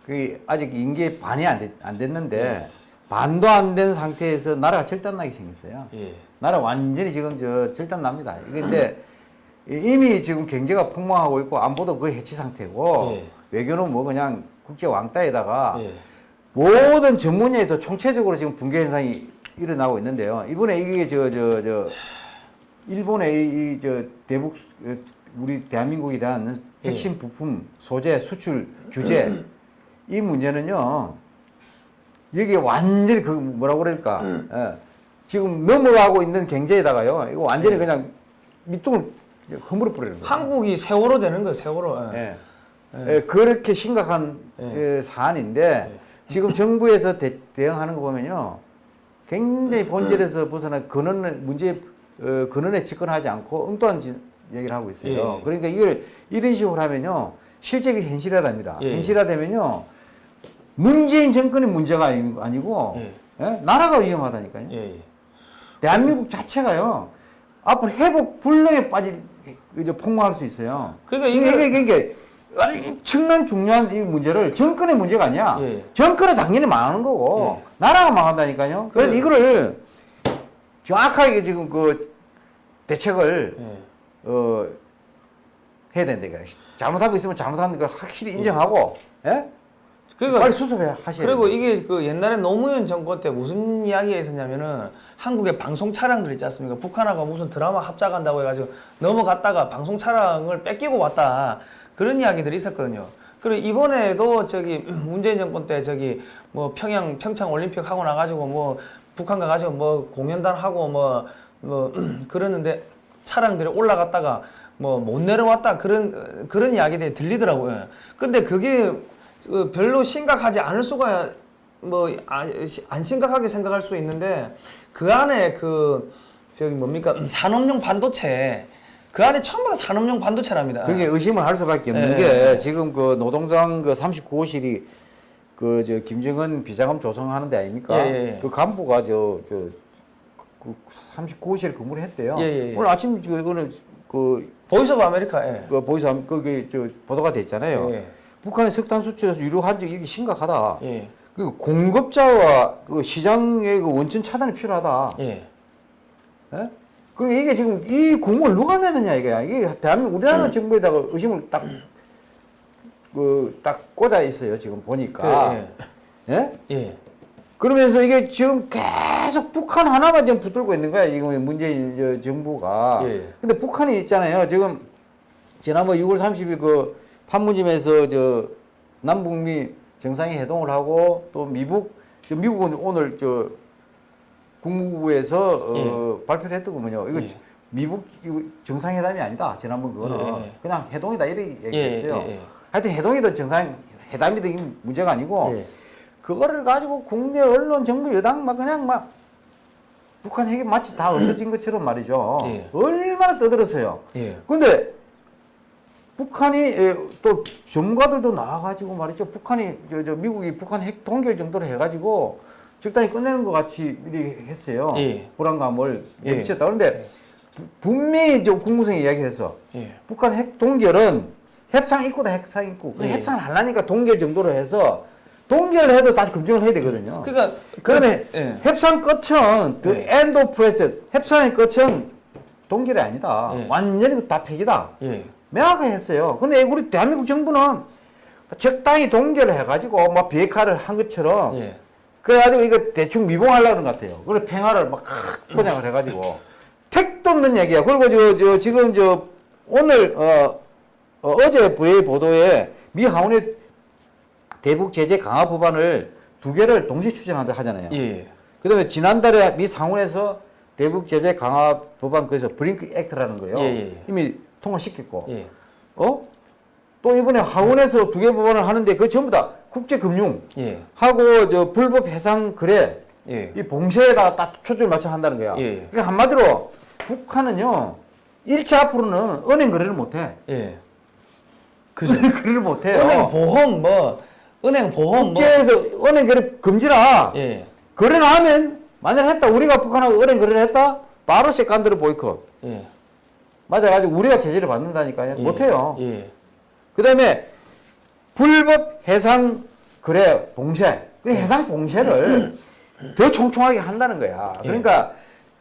그 아직 임기 반이 안, 됐, 안 됐는데 반도 안 된 상태에서 나라가 절단나게 생겼어요. 예. 나라 완전히 지금 저 절단납니다. 근데 이미 지금 경제가 폭망하고 있고 안보도 거의 해치 상태고 예. 외교는 뭐 그냥 국제 왕따에다가 예. 모든 전문에서 총체적으로 지금 붕괴 현상이 일어나고 있는데요. 이번에 이게 저 저 저 일본의 이저 대북 어, 우리 대한민국에 대한 예. 핵심 부품 소재 수출 규제 이 문제는요. 여기 완전히 그 뭐라고 그럴까? 예. 지금 넘어가고 있는 경제에다가요. 이거 완전히 그냥 밑둥을 허물어 뿌리는 거예요. 한국이 세월호 되는 거예요, 세월호. 예. 예. 예, 그렇게 심각한 예. 예, 사안인데 지금 정부에서 대, 대응하는 거 보면요 굉장히 본질에서 벗어나 근원 문제 어, 근원에 집권하지 않고 엉뚱한 짓, 얘기를 하고 있어요. 예. 그러니까 이걸 이런 식으로 하면요 실제가 현실화됩니다. 예. 현실화되면요 문재인 정권의 문제가 아니- 아니고 예. 예? 나라가 위험하다니까요. 예, 예. 대한민국 자체가요 앞으로 회복 불능에 빠질 이제 폭망할 수 있어요. 그러니까 이게 이게 이게, 이게 엄청난 중요한 이 문제를 정권의 문제가 아니야. 예. 정권은 당연히 망하는 거고 나라가 망한다니까요. 그래서 그래. 이거를 정확하게 지금 그 대책을 예. 어 해야 된다. 잘못한 거 있으면 잘못한 거 확실히 인정하고 예? 그러니까 빨리 수습해 하셔야 그리고. 이게 그 옛날에 노무현 정권 때 무슨 이야기가 있었냐면은 한국의 방송 차량들 있지 않습니까? 북한하고 무슨 드라마 합작한다고 해가지고 넘어갔다가 방송 차량을 뺏기고 왔다 그런 이야기들이 있었거든요. 그리고 이번에도 저기 [clears throat] 문재인 정권 때 저기 뭐 평양 평창 올림픽 하고 나가지고 뭐 북한 가가지고 뭐 공연단 하고 뭐뭐 [clears throat] 그러는데 차량들이 올라갔다가 뭐 못 내려왔다 그런 그런 이야기들이 들리더라고요. 근데 그게 그 별로 심각하지 않을 수가 뭐 안 심각하게 생각할 수 있는데 그 안에 그 저기 뭡니까 [clears throat] 산업용 반도체 그 안에 전부 다 산업용 반도체랍니다. 그게 의심을 할 수밖에 없는 예, 게. 지금 그 노동당 그 39호실이 그 저 김정은 비자금 조성하는 데 아닙니까? 예, 예, 예. 그 간부가 저 저 그 39호실 근무를 했대요. 예, 예, 예. 오늘 아침 그거는 그, Voice of America. 예. 그 Voice 거기 저 보도가 됐잖아요. 예. 북한의 석탄 수출에서 유료한 적이 이게 심각하다. 예. 그 공급자와 그 시장의 그 원천 차단이 필요하다. 예. 예? 그리고 이게 지금 이 국물을 누가 내느냐 이게 이게 대한민국 우리나라 음. 정부에다가 의심을 딱 그 딱 꽂아 있어요 지금 보니까 그, 예? 예. 그러면서 이게 지금 계속 북한 하나만 지금 붙들고 있는 거야 지금 문재인 저 정부가 예. 근데 북한이 있잖아요 지금 지난번 6월 30일 그 판문점에서 저 남북미 정상회 회동을 하고 또 미국 저 미국은 오늘 저 국무부에서 어, 발표를 했더군요. 이거 예. 미국 이거 정상회담이 아니다. 지난번 그거는 예, 예. 그냥 회동이다 이렇게 얘기했어요. 예, 예, 예. 하여튼 회동이든 정상 회담이든 이게 문제가 아니고 예. 그거를 가지고 국내 언론 정부 여당 막 그냥 막 북한 핵이 마치 다 [clears throat] 없어진 것처럼 말이죠. 예. 얼마나 떠들었어요. 예. 근데 북한이 에, 또 전문가들도 나와가지고 말이죠. 북한이 저, 저 미국이 북한 핵 동결 정도로 해가지고 적당히 끝내는 것 같이 이렇게 했어요. 예. 불안감을 예. 내비쳤다. 그런데 부- 분명히 저 국무성이 이야기해서 예. 북한 핵 동결은 협상 입구다 협상 입구. 그 예. 협상을 하려니까 동결 정도로 해서 동결을 해도 다시 검증을 해야 되거든요. 그러니까 그다음에 예. 협상 끝은 the end of process. 협상의 끝은 동결이 아니다. 예. 완전히 그다 폐기다. 예. 명확하게 했어요. 근데 우리 대한민국 정부는 적당히 동결을 해가지고 막 비핵화를 한 것처럼 예. 그래가지고 이거 대충 미봉하려는 것 같아요. 그래 평화를 막 포장을 해가지고 택도 없는 얘기야. 그리고 저, 저 지금 저 오늘 어, 어, 제 부의 보도에 미 하원의 대북 제재 강화 법안을 두 개를 동시에 추진한다 하잖아요. 예. 그다음에 지난달에 미 상원에서 대북 제재 강화 법안 그래서 브링크 액트라는 거예요. 예, 예, 예. 이미 통과시켰고, 예. 어? 또 이번에 하원에서 두 개 법안을 하는데 그 전부 다 국제금융 예. 하고 저 불법 해상 거래 예. 이 봉쇄에다가 딱 초점을 맞춰 한다는 거야. 예. 그러니까 한마디로 북한은요 일차 앞으로는 은행 거래를 못해. 예. 그죠. 은행 거래를 못해요. 은행 보험 뭐 은행 보험 국제에서 은행 거래 금지라. 뭐 예. 거래를 하면 만약 했다 우리가 북한하고 은행 거래를 했다 바로 secondary 보이콧. 예. 맞아가지고 우리가 제재를 받는다니까요. 예. 못해요. 예. 그다음에 불법 해상 거래 봉쇄. 그 해상 봉쇄를 더 총총하게 한다는 거야. 예. 그러니까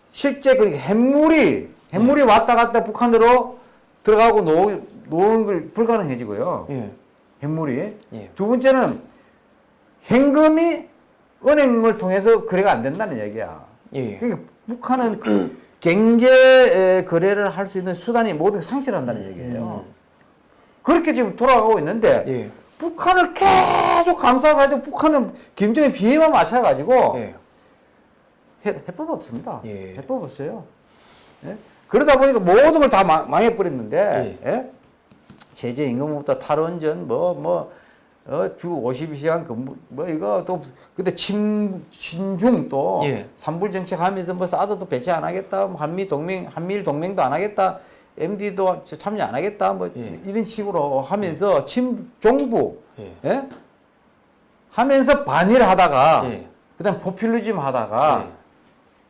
실제 그 핵물이 핵물이 왔다 갔다 북한으로 들어가고 노, 노는 걸 불가능해지고요. 예. 핵물이. 예. 두 번째는 현금이 은행을 통해서 거래가 안 된다는 얘기야. 예. 그러니까 북한은 그 [clears throat] 경제 에, 거래를 할 수 있는 수단이 모두 상실한다는 얘기예요. 그렇게 지금 돌아가고 있는데 예. 북한을 계속 감싸가지고 북한은 김정일 비해만 맞춰가지고 예. 해, 해법 없습니다. 예. 해법 없어요. 예? 그러다 보니까 모든 걸 다 망해버렸는데 예? 제재 임금부터 탈원전 뭐뭐 어, 주 52시간 근무 뭐 이거 또 근데 친 친중 또 예. 삼불 정책 하면서 뭐 사드도 배치 안 하겠다 뭐 한미 동맹 한미일 동맹도 안 하겠다 MD도 참여 안 하겠다 뭐 예. 이런 식으로 하면서 친종부 예. 예? 하면서 반일 하다가 예. 그다음 포퓰리즘 하다가 예.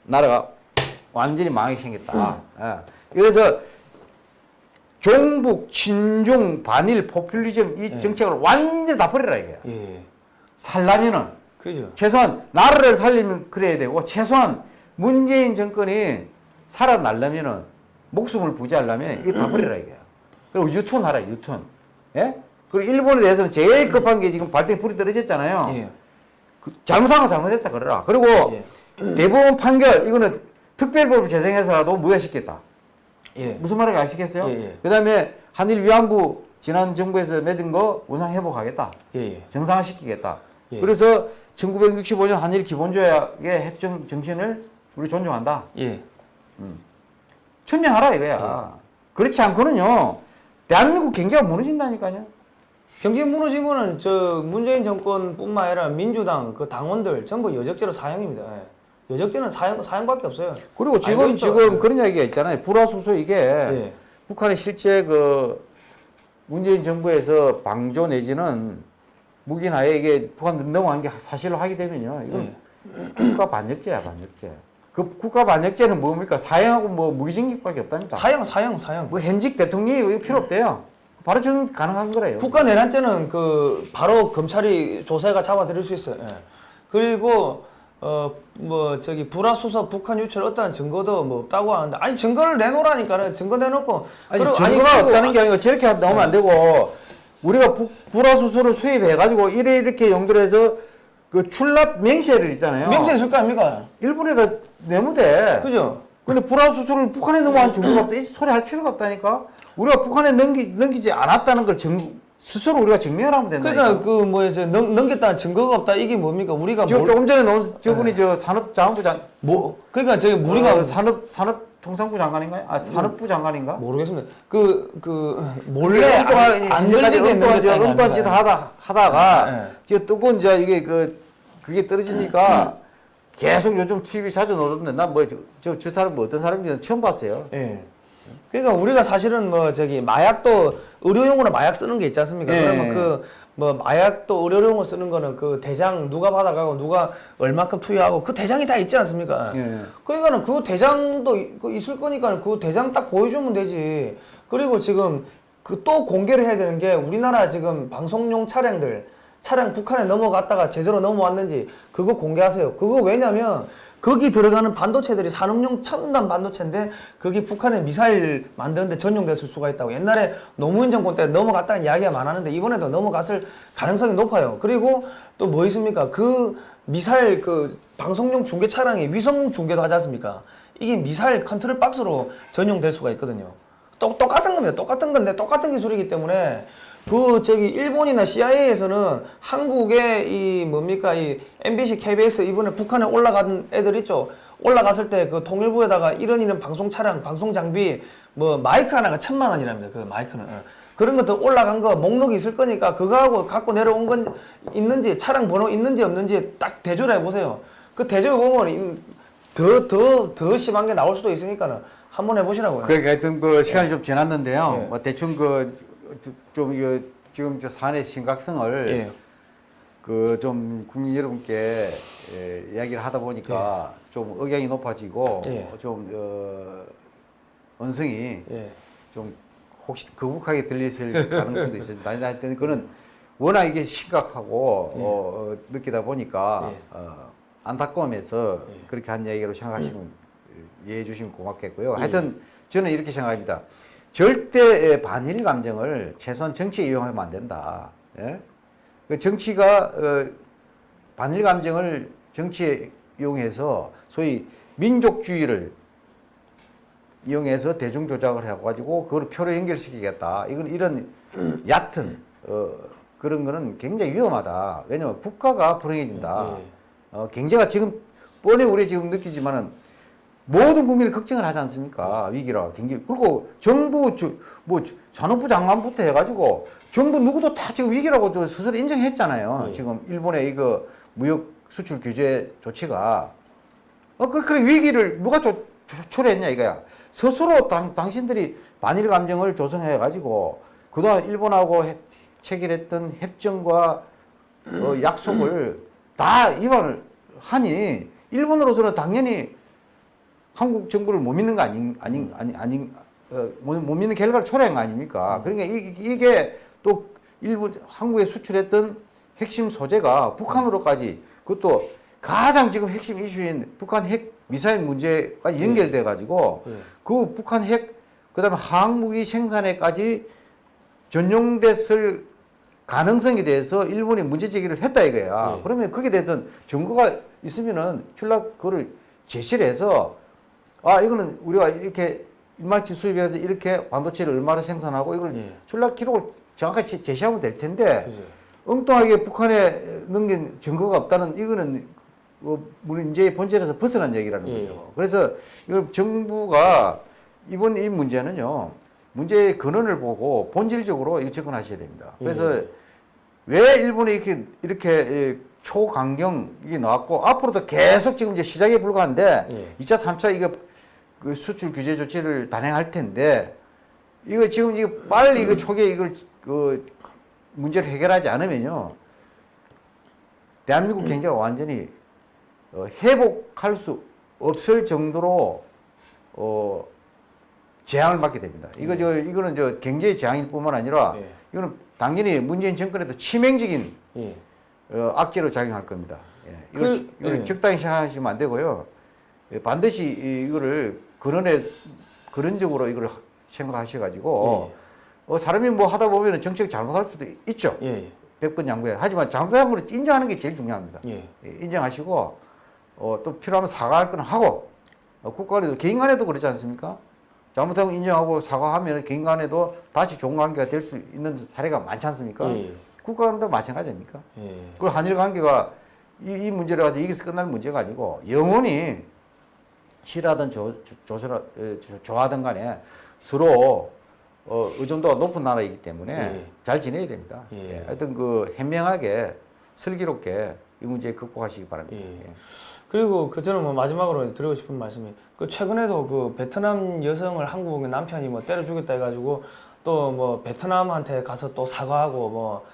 나라가 완전히 망하게 생겼다. 예. 그래서 종북, 친중, 반일, 포퓰리즘 이 예. 정책을 완전히 다 버리라 이거야. 예. 살라면은 그죠. 최소한 나라를 살리면 그래야 되고 최소한 문재인 정권이 살아나려면은 목숨을 부지하려면 이거 다 버리라 이거야. 그리고 유턴하라 유턴. 예? 그리고 일본에 대해서는 제일 급한 게 지금 발등에 불이 떨어졌잖아요. 예. 그 잘못한 건 잘못했다 그러라. 그리고 예. 대법원 판결 이거는 특별법을 제정해서라도 무효시켰다. 예. 무슨 말인지 아시겠어요? 예, 예. 그다음에 한일 위안부 지난 정부에서 맺은 거 원상 회복하겠다. 예. 예. 정상화시키겠다. 예. 그래서 1965년 한일 기본조약의 협정 정신을 우리 존중한다. 예. 천명하라 이거야. 그렇지 않고는요. 대한민국 경제가 무너진다니까요. 경제 무너지면은 저 문재인 정권뿐만 아니라 민주당 그 당원들 전부 여적죄로 사형입니다. 예. 여적죄는 사형 사형밖에 없어요. 그리고 지금 알고 있죠? 지금 그런 이야기가 있잖아요. 불화수소 이게 예. 북한이 실제 그 문재인 정부에서 방조 내지는 무기나에 이게 북한 넘어간 게 사실로 하게 되면요. 이건 국가 반역죄야, 반역죄. 그 국가 반역죄는 뭡니까? 사형하고 뭐 무기징역밖에 없다니까. 사형 사형 사형. 뭐 현직 대통령이 필요 없대요. 바로 정 가능한 거래요. 국가 내란 때는 그 바로 검찰이 조사가 잡아들일 수 있어요. 예. 그리고 어 뭐 저기 불화수소 북한 유출 어떠한 증거도 뭐 없다고 하는데 아니 증거를 내놓으라니까는 증거 내놓고 아니 그리고- 증거가 그리고 없다는 게 아니고 저렇게 나오면 안 되고 우리가 부, 불화 수소를 수입해 가지고 이래 이렇게 용도로 해서 그 출납 명세를 있잖아요. 명세 있을 거 아닙니까? 일본에다 내무대. 그죠? 근데 불화 수소를 북한에 넘어간 증거가 없다. 이 소리 할 필요가 없다니까. 우리가 북한에 넘기, 넘기지 않았다는 걸 증, 스스로 우리가 증명을 하면 된다니까. 그러니까 그 뭐 이제 넘, 넘겼다는 증거가 없다 이게 뭡니까? 우리가 지금 뭘- 조금 전에 나온 저분이 저 산업자원부 장, 뭐 그러니까 저기 우리가 우리가 산업 산업 통상부 장관인가요? 아 산업부 장관인가? 모르겠습니다. 그 그 몰래 안, 들리게 넘겼다는 엉뚱한 짓거 하다 하다가 예. 지금 뜨거운 저 이게 그 그게 떨어지니까 계속 요즘 TV 자주 나오는데 난뭐저 저 사람 뭐 어떤 사람인지 처음 봤어요. 예. 그러니까 우리가 사실은 뭐 저기 마약도 의료용으로 마약 쓰는 게 있지 않습니까? 예. 그러면 그 뭐 마약도 의료용으로 쓰는 거는 그 대장 누가 받아가고 누가 얼마큼 투여하고 그 대장이 다 있지 않습니까? 예. 그러니까는 그 대장도 이- 그 있을 거니까 그 대장 딱 보여주면 되지. 그리고 지금 그 또 공개를 해야 되는 게 우리나라 지금 방송용 차량들 차량 북한에 넘어갔다가 제대로 넘어왔는지 그거 공개하세요. 그거 왜냐면 거기 들어가는 반도체들이 산업용 첨단 반도체인데 그게 북한의 미사일 만드는데 전용됐을 수가 있다고 옛날에 노무현 정권 때 넘어갔다는 이야기가 많았는데 이번에도 넘어갔을 가능성이 높아요. 그리고 또 뭐 있습니까? 그 미사일 그 방송용 중계 차량이 위성 중계도 하지 않습니까? 이게 미사일 컨트롤 박스로 전용될 수가 있거든요. 똑, 똑같은 겁니다. 똑같은 건데 똑같은 기술이기 때문에 그 저기 일본이나 CIA에서는 한국의 이 뭡니까 이 MBC, KBS 이번에 북한에 올라간 애들 있죠. 올라갔을 때 그 통일부에다가 이런 이런 방송 차량, 방송 장비 뭐 마이크 하나가 천만 원이랍니다. 그 마이크는 어. 그런 것도 올라간 거 목록이 있을 거니까 그거하고 갖고 내려온 건 있는지 차량 번호 있는지 없는지 딱 대조를 해보세요. 그 대조 보면 더 더 더 심한 게 나올 수도 있으니까는 한번 해보시라고요. 그러니까 하여튼 그 시간이 좀 지났는데요. 예. 뭐 대충 그 좀 이거 지금 저 사안의 심각성을 예. 그좀 국민 여러분께 예, 이야기를 하다 보니까 좀 억양이 높아지고 예. 좀 어, 언성이 예. 좀 혹시 거북하게 들리실 가능성도 있습니다. 하여튼 그는 워낙 이게 심각하고 예. 어, 어, 느끼다 보니까 예. 어, 안타까움에서 예. 그렇게 한 얘기로 생각하시면 이해해 주시면 고맙겠고요. 예. 하여튼 저는 이렇게 생각합니다. 절대 반일 감정을 최소한 정치에 이용하면 안 된다. 예? 그 정치가 어, 반일 감정을 정치에 이용해서 소위 민족주의를 이용해서 대중 조작을 해가지고 그걸 표로 연결시키겠다. 이건 이런 [clears throat] 얕은 어, 그런 거는 굉장히 위험하다. 왜냐하면 국가가 불행해진다. 예. 어, 경제가 지금 뻔히 우리 지금 느끼지만은 모든 국민이 걱정을 하지 않습니까? 위기라 경기 그리고 정부 저, 뭐 산업부 장관부터 해가지고 정부 누구도 다 지금 위기라고 저 스스로 인정했잖아요. 예. 지금 일본의 이거 무역 수출 규제 조치가 어, 그, 그래, 위기를 누가 조, 조, 초래했냐, 이거야. 스스로 당, 당신들이 반일 감정을 조성해가지고, 그동안 일본하고 해- 체결했던 협정과 어, 약속을 다 위반을 하니, 일본으로서는 당연히 한국 정부를 못 믿는 거 아닌, 아닌, 아닌, 아닌, 어, 못, 못 믿는 결과를 초래한 거 아닙니까? 그러니까 이, 이게 또 일부 한국에 수출했던 핵심 소재가 북한으로까지 그것도 가장 지금 핵심 이슈인 북한 핵 미사일 문제까지 연결돼 가지고 예. 그 북한 핵 그다음에 항무기 생산에까지 전용됐을 가능성에 대해서 일본이 문제 제기를 했다 이거야. 예. 그러면 거기에 대해서 증거가 있으면은 출납 그거를 제시를 해서 아 이거는 우리가 이렇게 일마치 수입해서 이렇게 반도체를 얼마나 생산하고 이걸 예. 출납 기록을 정확하게 제- 제시하면 될 텐데 그죠. 엉뚱하게 북한에 넘긴 증거가 없다는 이거는 뭐 문제의 본질에서 벗어난 얘기라는 예. 거죠. 그래서 이걸 정부가 이번 이 문제는요 문제의 근원을 보고 본질적으로 접근하셔야 됩니다. 그래서 예. 왜 일본이 이렇게 이렇게 예, 초강경 이게 나왔고 앞으로도 계속 지금 이제 시작에 불과한데 예. 2차, 3차 이거 그 수출 규제 조치를 단행할 텐데 이거 지금 이거 빨리 이거 초기에 이걸 그 문제를 해결하지 않으면요 대한민국 경제가 완전히 어, 회복할 수 없을 정도로 어, 재앙을 맞게 됩니다. 이거 저 이거는 저 경제의 재앙일 뿐만 아니라 예. 이거는 당연히 문재인 정권에도 치명적인 예. 어, 악재로 작용할 겁니다. 예. 이걸, 그- 지- 이걸 예. 적당히 생각하시면 안 되고요. 예, 반드시 이- 이거를 그런에 그런 적으로 이걸 하- 생각하셔가지고 어, 사람이 뭐 하다 보면 정책 잘못할 수도 있죠. 예. 예. 백번 양보해. 하지만 잘못한 걸 인정하는 게 제일 중요합니다. 예. 예, 인정하시고 어, 또 필요하면 사과할 건 하고 어, 국가 간에도 개인 간에도 그렇지 않습니까? 잘못한 거 인정하고 사과하면 개인 간에도 다시 좋은 관계가 될 수 있는 사례가 많지 않습니까? 예. 국가 간도 마찬가지입니까? 예. 그 한일 관계가 이, 이 문제를 가지고 여기서 끝날 문제가 아니고 영원히 싫어하든 조, 조, 조서라, 어, 간에 서로 어, 의존도가 높은 나라이기 때문에 예. 잘 지내야 됩니다. 예. 예. 하여튼 그 현명하게 슬기롭게 이 문제 극복하시기 바랍니다. 예. 예. 그리고 그 저는 뭐 마지막으로 드리고 싶은 말씀이 그 최근에도 그 베트남 여성을 한국의 남편이 뭐 때려 죽였다 해가지고 또 뭐 베트남한테 가서 또 사과하고 뭐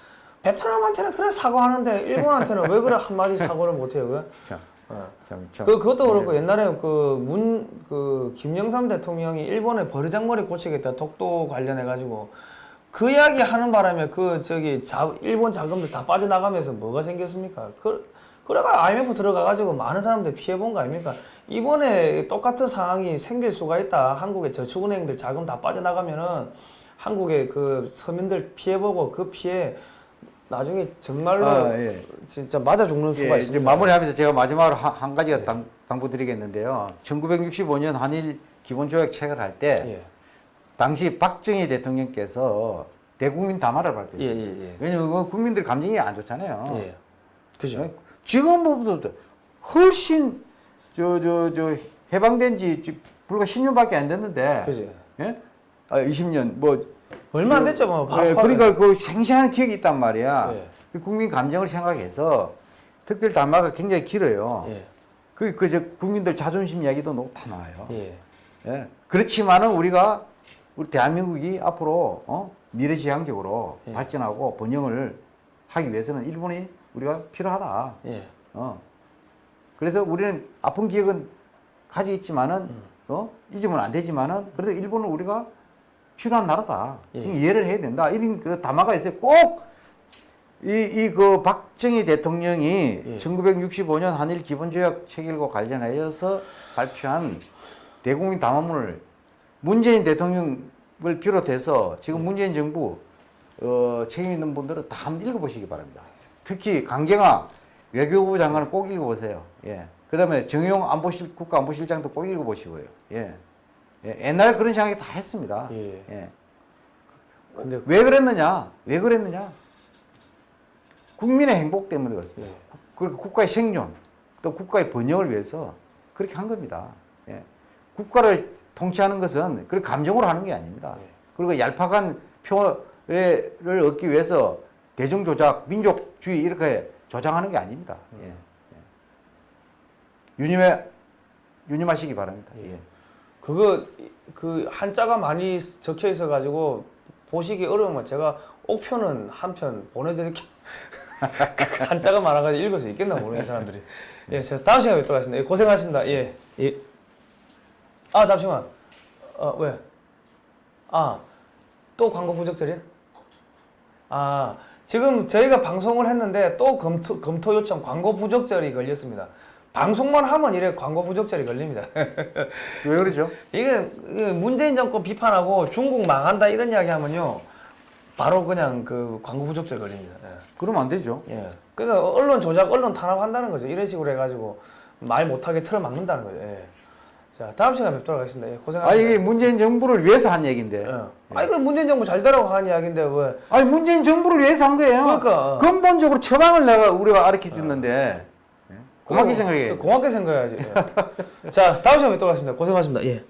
베트남한테는 그래 사과하는데 일본한테는 왜 그래 한마디 사과를 못해요 그? [laughs] 참. 그 그것도 그렇고 옛날에 그 문 그 김영삼 대통령이 일본에 버르장머리 고치겠다 독도 관련해 가지고 그 이야기 하는 바람에 그 저기 자, 일본 자금들 다 빠져나가면서 뭐가 생겼습니까? 그 그래가 IMF 들어가가지고 많은 사람들 피해 본 거 아닙니까? 이번에 똑같은 상황이 생길 수가 있다. 한국의 저축은행들 자금 다 빠져나가면은 한국의 그 서민들 피해 보고 그 피해 나중에 정말로 아, 예. 진짜 맞아 죽는 수가 예, 있습니다. 마무리하면서 제가 마지막으로 한, 한 가지가 당, 당부드리겠는데요. 1965년 한일 기본조약 체결할 때 예. 당시 박정희 대통령께서 대국민 담화를 발표했어요. 예, 예, 예. 왜냐면 그 국민들 감정이 안 좋잖아요. 예. 그죠? 지금보다 훨씬 저 저 저 해방된 지 지- 불과 10년밖에 안 됐는데 그죠? 예? 아 20년 뭐 얼마 안 됐죠, 뭐. 예, 바로 그러니까 그 생생한 기억이 있단 말이야. 예. 그 국민 감정을 생각해서 특별 담화가 굉장히 길어요. 예. 그 그 저 국민들 자존심 이야기도 너무 다 나와요. 예. 예. 그렇지만은 우리가 우리 대한민국이 앞으로 어? 미래지향적으로 예. 발전하고 번영을 하기 위해서는 일본이 우리가 필요하다. 예. 어. 그래서 우리는 아픈 기억은 가지고 있지만은 음. 어? 잊으면 안 되지만은 그래도 일본은 우리가 필요한 나라다. 예. 이해를 해야 된다. 이런 그 담화가 있어요. 꼭 이 이 그 박정희 대통령이 예. 1965년 한일 기본조약 체결과 관련하여서 발표한 대국민 담화문을 문재인 대통령을 비롯해서 예. 지금 문재인 정부 어, 책임 있는 분들은 다 한번 읽어보시기 바랍니다. 특히 강경화 외교부 장관을 꼭 읽어보세요. 예. 그 다음에 정용 안보실 국가안보실장도 꼭 읽어보시고요. 예. 예. 옛날 그런 생각이 다 했습니다. 예. 예. 근데 왜 그랬느냐? 왜 그랬느냐? 국민의 행복 때문에 그렇습니다. 예. 그리고 국가의 생존, 또 국가의 번영을 위해서 그렇게 한 겁니다. 예. 국가를 통치하는 것은 그 감정으로 하는 게 아닙니다. 예. 그리고 얄팍한 표를 얻기 위해서 대중 조작, 민족주의 이렇게 조장하는 게 아닙니다. 예. 예. 유념해 유념하시기 바랍니다. 예. 그거 그 한자가 많이 적혀 있어 가지고 보시기 어려우면 제가 옥편은 한 편 보내드릴게요. [laughs] 그 한자가 많아가지고 읽을 수 있겠나 모르는 사람들이. 예, 제가 다음 시간에 뵙도록 하겠습니다. 예, 고생하셨습니다. 예, 예. 아 잠시만. 어 왜? 아 또 광고 부적절이야? 아 지금 저희가 방송을 했는데 또 검토 검토 요청 광고 부적절이 걸렸습니다. 방송만 하면 이래 광고 부적절이 걸립니다. 왜 그러죠? 이게, 문재인 정권 비판하고 중국 망한다 이런 이야기 하면요 바로 그냥 그 광고 부적절 걸립니다. 그러면 안 되죠. 예. 예. 그러니까 언론 조작, 언론 탄압한다는 거죠. 이런 식으로 해가지고 말 못하게 틀어막는다는 거죠. 예. 자 다음 시간에 뵙도록 하겠습니다. 예, 아 고생하셨습니다. 이게 문재인 정부를 위해서 한 얘기인데. 예. 아니 그 문재인 정부 잘 되라고 하는 이야기인데 왜? 아니 문재인 정부를 위해서 한 거예요. 그러니까. 근본적으로 처방을 내가 우리가 가르쳐 줬는데 고맙게 생각해. 고맙게 생각해야지. 예. 자 다음 시간에 뵙도록 하겠습니다. 고생하셨습니다. 예.